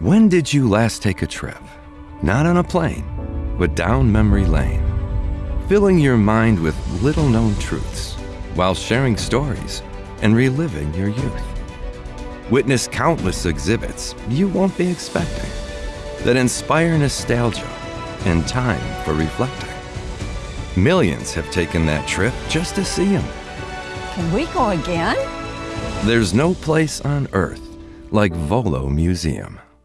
When did you last take a trip? Not on a plane, but down memory lane, filling your mind with little known truths while sharing stories and reliving your youth. Witness countless exhibits you won't be expecting that inspire nostalgia and time for reflecting. Millions have taken that trip just to see them. Can we go again? There's no place on earth like Volo Museum.